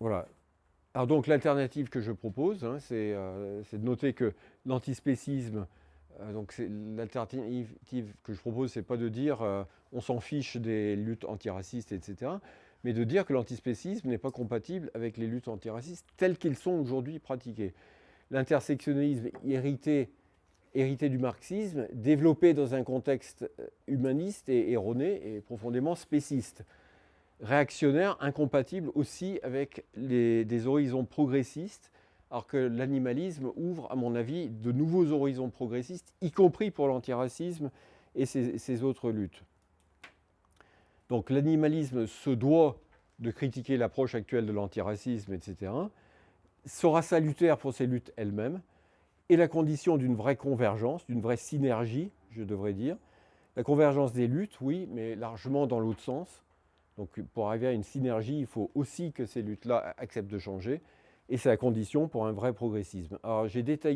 Voilà. Alors donc l'alternative que je propose, hein, euh, c'est de noter que l'antispécisme, euh, donc l'alternative que je propose, c'est pas de dire euh, on s'en fiche des luttes antiracistes, etc., mais de dire que l'antispécisme n'est pas compatible avec les luttes antiracistes telles qu'elles sont aujourd'hui pratiquées. L'intersectionnalisme hérité, hérité du marxisme, développé dans un contexte humaniste et erroné et profondément spéciste réactionnaire, incompatible aussi avec des horizons progressistes, alors que l'animalisme ouvre, à mon avis, de nouveaux horizons progressistes, y compris pour l'antiracisme et ses, autres luttes. Donc l'animalisme se doit de critiquer l'approche actuelle de l'antiracisme, etc., sera salutaire pour ces luttes elles-mêmes, et la condition d'une vraie convergence, d'une vraie synergie, je devrais dire. La convergence des luttes, oui, mais largement dans l'autre sens, donc pour arriver à une synergie, il faut aussi que ces luttes-là acceptent de changer, et c'est la condition pour un vrai progressisme. Alors j'ai détaillé